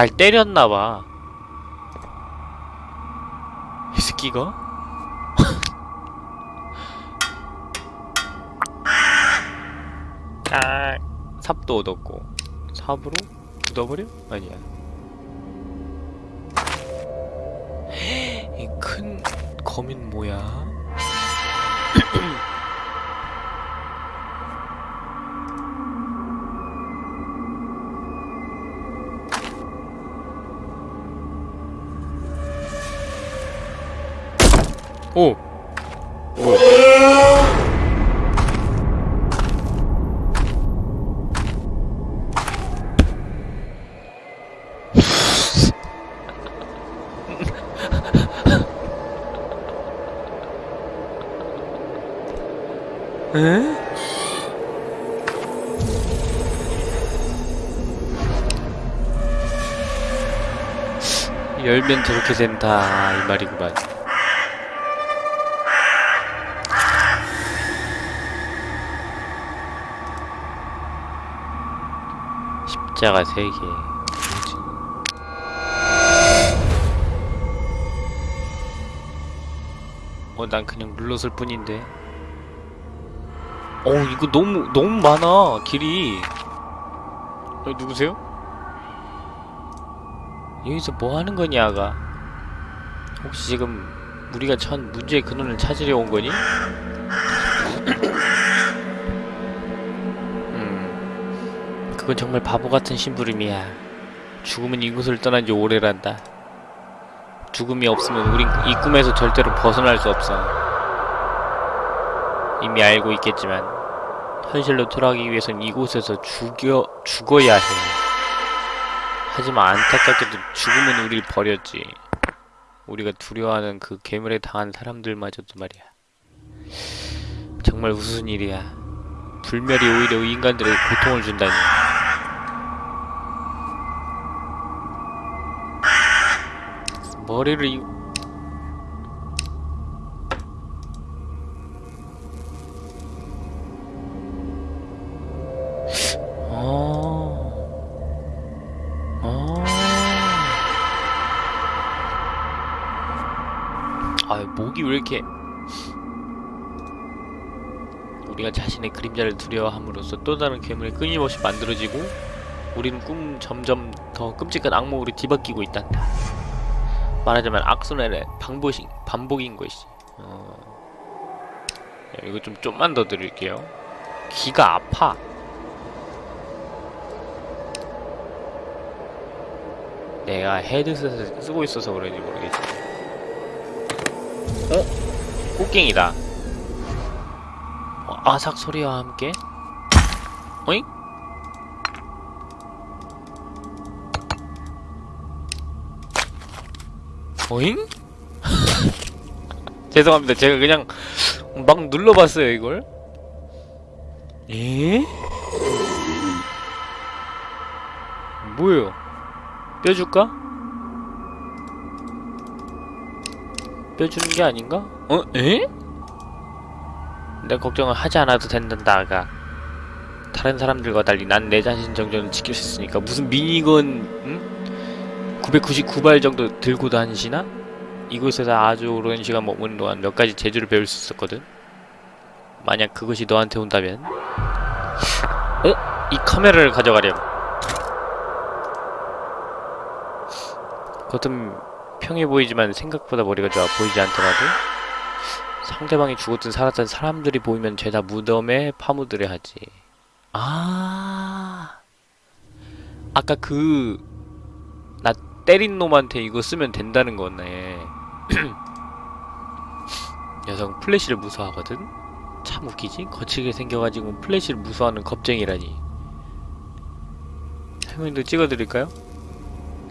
날 때렸나봐 이 새끼가? 아 삽도 얻었고 삽으로 굳어버려? 아니야 이큰 검은 뭐야? 오! 뭐야? 에? 열면 저렇게 된다 이 말이구만 십자가 세개 뭐지? 어, 난 그냥 눌렀을 뿐인데. 어, 이거 너무, 너무 많아, 길이. 어, 누구세요? 여기서 뭐 하는 거냐, 아가? 혹시 지금 우리가 처한 문제의 근원을 찾으려 온 거니? 그건 정말 바보 같은 심부름이야. 죽음은 이곳을 떠난 지 오래란다. 죽음이 없으면 우린 이 꿈에서 절대로 벗어날 수 없어. 이미 알고 있겠지만 현실로 돌아가기 위해선 이곳에서 죽여 죽어야 해. 하지만 안타깝게도 죽음은 우리를 버렸지. 우리가 두려워하는 그 괴물에 당한 사람들마저도 말이야. 정말 우스운 일이야. 불멸이 오히려 인간들에게 고통을 준다니. 머리를 이... 어... 어... 아, 목이 왜 이렇게... 우리가 자신의 그림자를 두려워함으로써 또 다른 괴물이 끊임없이 만들어지고 우리는 꿈 점점 더 끔찍한 악몽으로 뒤바뀌고 있단다. 말하자면 악순환의 반복인, 반복인 것이지. 어... 야, 이거 좀 좀만 더 드릴게요. 귀가 아파. 내가 헤드셋을 쓰고 있어서 그런지 모르겠지. 어? 꽃갱이다. 어, 아삭 소리와 함께. 어잉? 어잉? 죄송합니다. 제가 그냥 막 눌러봤어요, 이걸. 에? 뭐예요? 뼈줄까? 뼈주는 게 아닌가? 어? 에? 내 걱정을 하지 않아도 된단다, 아가. 다른 사람들과 달리 난 내 자신 정도는 지킬 수 있으니까 무슨 미니건, 응? 999발 정도 들고 다니시나? 이곳에서 아주 오랜 시간 머무는 동안 몇 가지 재주를 배울 수 있었거든? 만약 그것이 너한테 온다면? 어? 이 카메라를 가져가렴. 겉은 평해 보이지만 생각보다 머리가 좋아 보이지 않더라도 상대방이 죽었든 살았든 사람들이 보이면 죄다 무덤에 파묻으려 하지. 아, 아까 그, 나 때린 놈한테 이거 쓰면 된다는 거네. 녀석은 플래시를 무서워하거든? 참 웃기지? 거칠게 생겨가지고 플래시를 무서워하는 겁쟁이라니. 설명도 찍어드릴까요?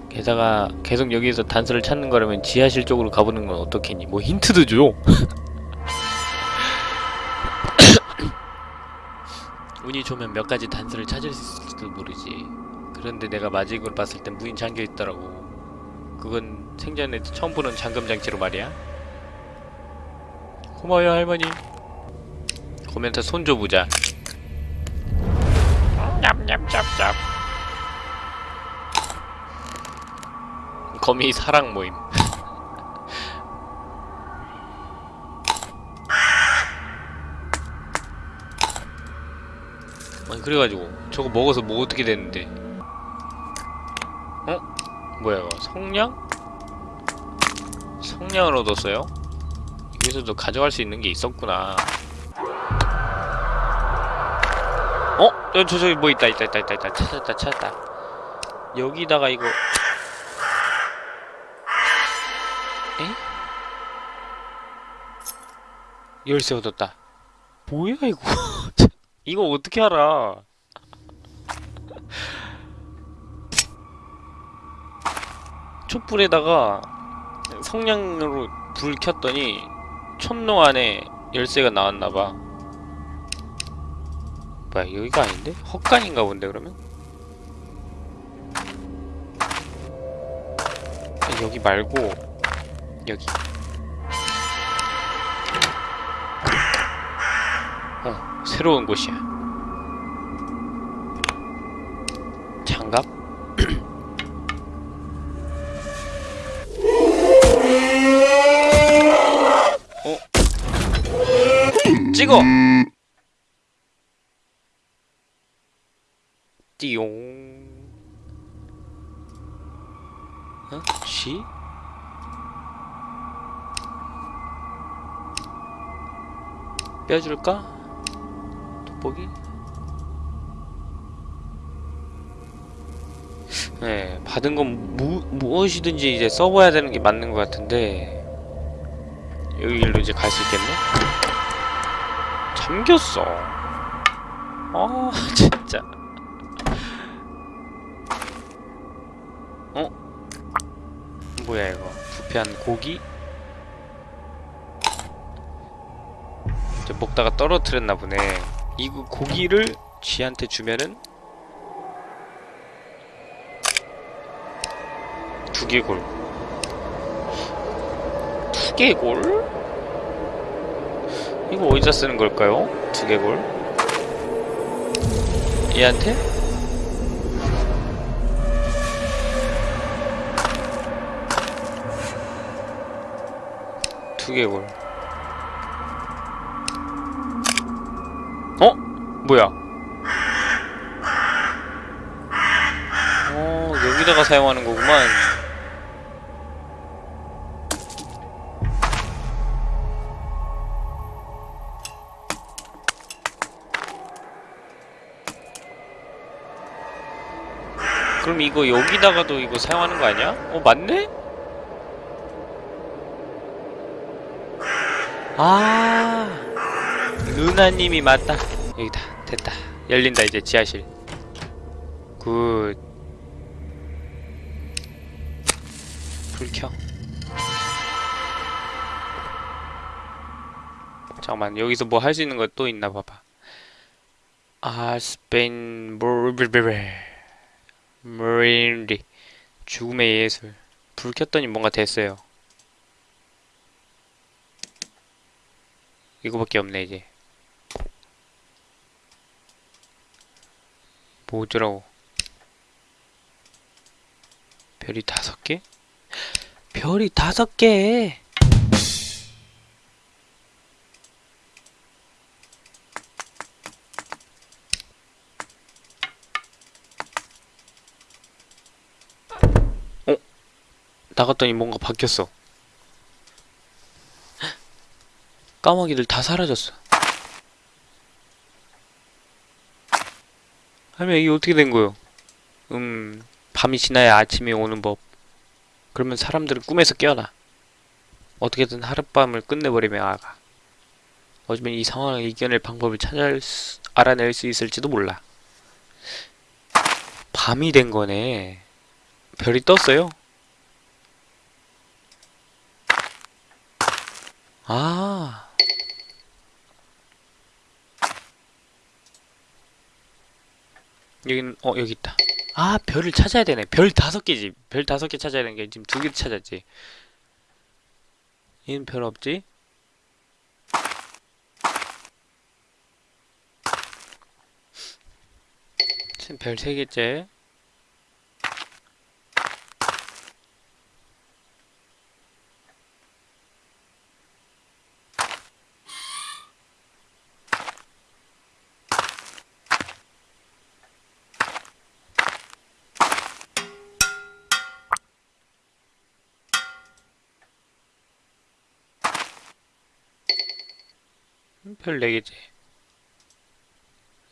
게다가 계속 여기에서 단서를 찾는 거라면 지하실 쪽으로 가보는 건 어떻겠니? 뭐 힌트도 줘! 운이 좋으면 몇 가지 단서를 찾을 수 있을지도 모르지. 그런데 내가 마지막으로 봤을 땐 문이 잠겨 있더라고. 그건 생전에 처음 보는 잠금 장치로 말이야. 고마워요 할머니. 코멘트 손 줘보자. 냠냠짭짭. 거미 사랑 모임. 아니 그래가지고 저거 먹어서 뭐 어떻게 됐는데? 어? 뭐야 이거 성냥? 성냥을 얻었어요? 여기서도 가져갈 수 있는 게 있었구나. 어? 저, 저, 저기 뭐 있다, 있다, 있다, 있다, 있다. 찾았다, 찾았다. 여기다가 이거. 에? 열쇠 얻었다. 뭐야, 이거? 이거 어떻게 알아? 촛불에다가 성냥으로 불 켰더니 촛농 안에 열쇠가 나왔나봐. 뭐야 여기가 아닌데? 헛간인가 본데 그러면? 아, 여기 말고 여기 어 새로운 곳이야 장갑? 찍어! 띠용 어? 쉬? 빼줄까? 돋보기? 네, 받은 건 무, 무엇이든지 이제 써봐야 되는 게 맞는 것 같은데 여기로 이제 갈 수 있겠네? 잠겼어 아 진짜 어? 뭐야 이거 부패한 고기? 이제 먹다가 떨어뜨렸나 보네 이거 고기를 쥐한테 주면은 두개골 두개골? 이거 어디다 쓰는 걸까요? 두개골? 얘한테? 두개골 어? 뭐야? 어, 여기다가 사용하는 거구만. 그럼 이거 여기다가도 이거 사용하는 거 아니야? 어, 맞네? 아, 누나님이 맞다. 여기다, 됐다. 열린다, 이제 지하실. Good. 불 켜. 잠깐만, 여기서 뭐 할 수 있는 거 또 있나 봐봐. 아, 스페인, 모르베베. 머린리. 죽음의 예술. 불 켰더니 뭔가 됐어요. 이거밖에 없네 이제 뭐 어쩌라고 별이 다섯 개? 별이 다섯 개! 나갔더니 뭔가 바뀌었어 까마귀들 다 사라졌어. 할머니 이게 어떻게 된 거요? 음, 밤이 지나야 아침이 오는 법. 그러면 사람들은 꿈에서 깨어나. 어떻게든 하룻밤을 끝내버리며 아가. 어쩌면 이 상황을 이겨낼 방법을 찾아 수, 알아낼 수 있을지도 몰라. 밤이 된 거네. 별이 떴어요? 아. 여기는 어 여기 있다. 아 별을 찾아야 되네. 별 다섯 개지. 별 다섯 개 찾아야 되는 게 지금 두 개 찾았지. 얘는 별 없지? 지금 별 세 개째. 별 4개지.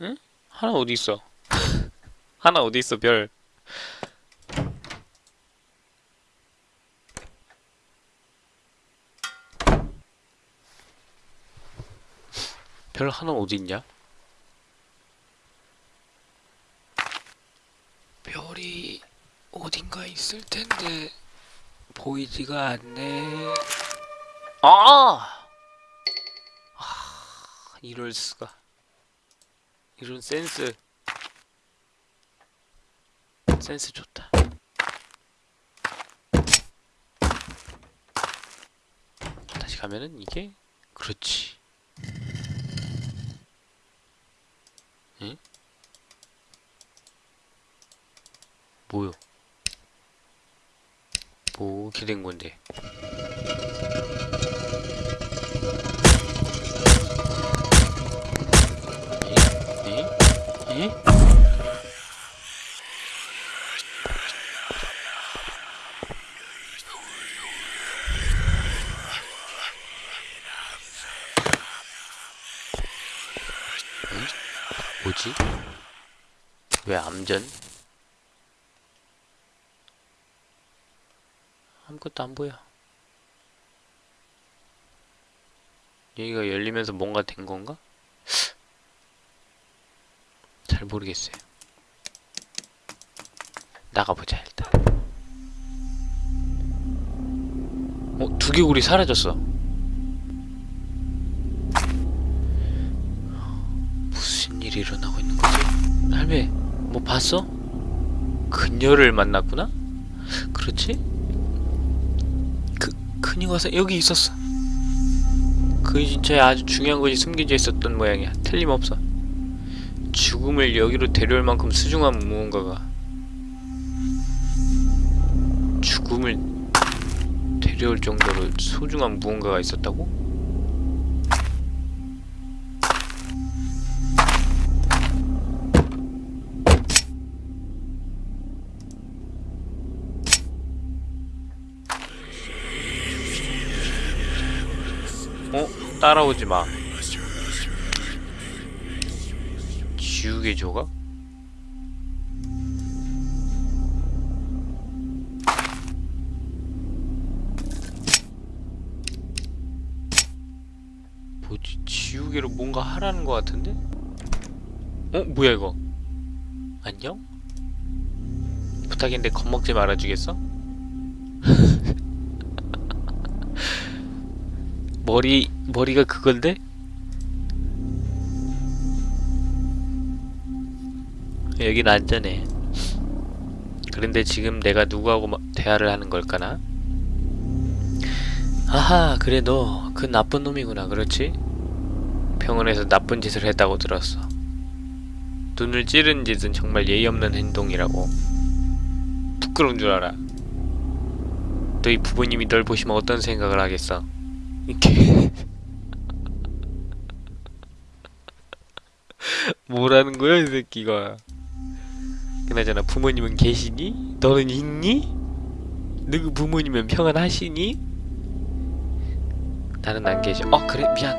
응? 하나 어디 있어? 하나 어디 있어, 별. 별 하나 어디 있냐? 별이 어딘가 있을 텐데 보이지가 않네. 아! 아, 이럴 수가. 이런 센스. 센스 좋다. 다시 가면은 이게 그렇지. 응? 뭐요? 뭐된 건데? 뭐지? 왜 암전? 아무것도 안 보여. 여기가 열리면서 뭔가 된 건가? 잘 모르겠어요. 나가보자 일단. 어? 두개골이 사라졌어. 일이 일어나고 있는 거지? 할매, 뭐 봤어? 그녀를 만났구나? 그렇지? 그, 그녀가 사- 여기 있었어. 그 진짜에 아주 중요한 것이 숨겨져 있었던 모양이야. 틀림없어. 죽음을 여기로 데려올 만큼 수중한 무언가가 죽음을 데려올 정도로 소중한 무언가가 있었다고? 따라오지 마. 지우개 조각? 뭐지? 지우개로 뭔가 하라는 것 같은데? 어? 뭐야 이거? 안녕? 부탁인데 겁먹지 말아주겠어? 머리 머리가 그건데? 여긴 안전해. 그런데 지금 내가 누구하고 마- 대화를 하는 걸까나? 아하, 그래 너 그 나쁜 놈이구나, 그렇지? 병원에서 나쁜 짓을 했다고 들었어. 눈을 찌른 짓은 정말 예의 없는 행동이라고. 부끄러운 줄 알아. 너희 부모님이 널 보시면 어떤 생각을 하겠어? 이렇게 뭐라는 거야 이 새끼가 그나저나 부모님은 계시니? 너는 있니? 너그 부모님은 평안하시니? 나는 안 계셔 어 그래 미안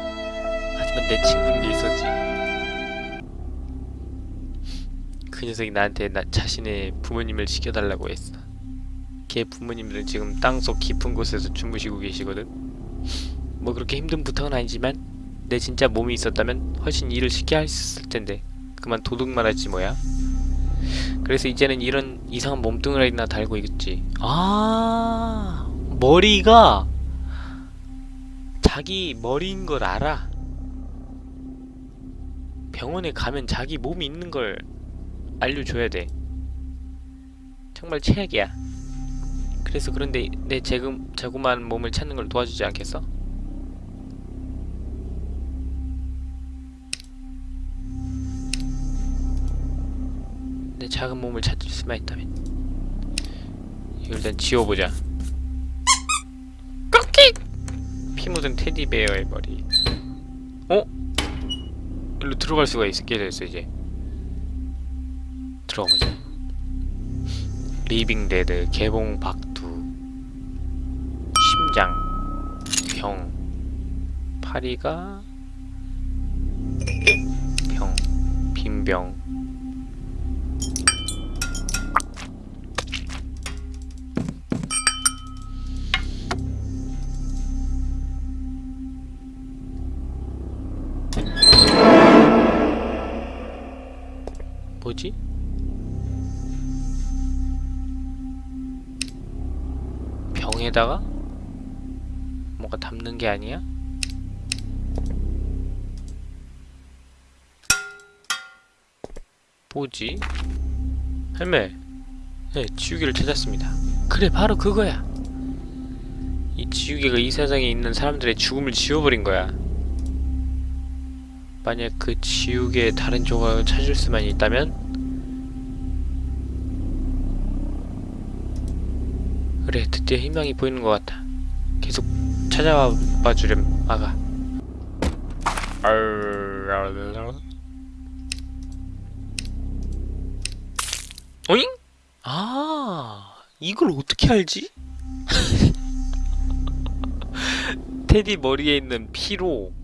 하지만 내 친구는 있었지 그 녀석이 나한테 나 자신의 부모님을 지켜달라고 했어 걔 부모님들은 지금 땅속 깊은 곳에서 주무시고 계시거든 뭐 그렇게 힘든 부탁은 아니지만 내 진짜 몸이 있었다면 훨씬 일을 쉽게 할수 있을 텐데. 그만 도둑만 하지 뭐야. 그래서 이제는 이런 이상한 몸뚱아리나 달고 있지. 아 머리가 자기 머리인 걸 알아. 병원에 가면 자기 몸이 있는 걸 알려줘야 돼. 정말 최악이야. 그래서 그런데 내 재금, 자그마한 몸을 찾는 걸 도와주지 않겠어? 작은 몸을 찾을 수만 있다면. 이걸 일단 지워보자. 꺾기! 피 묻은 테디베어의 머리. 어? 일로 들어갈 수가 있게 됐어 이제. 들어가보자. Living Dead 개봉 박두 심장 병. 파리가 병 뭐지? 병에다가 뭔가 담는 게 아니야? 뭐지? 할매 네, 지우개를 찾았습니다 그래 바로 그거야 이 지우개가 이 세상에 있는 사람들의 죽음을 지워버린 거야 만약 그 지우개의 다른 조각을 찾을 수만 있다면 그래 드디어 희망이 보이는 것 같아 계속 찾아와 봐주렴 아가 어잉? 아 이걸 어떻게 알지? 테디 머리에 있는 피로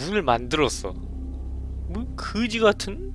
문을 만들었어 뭐 그지 같은?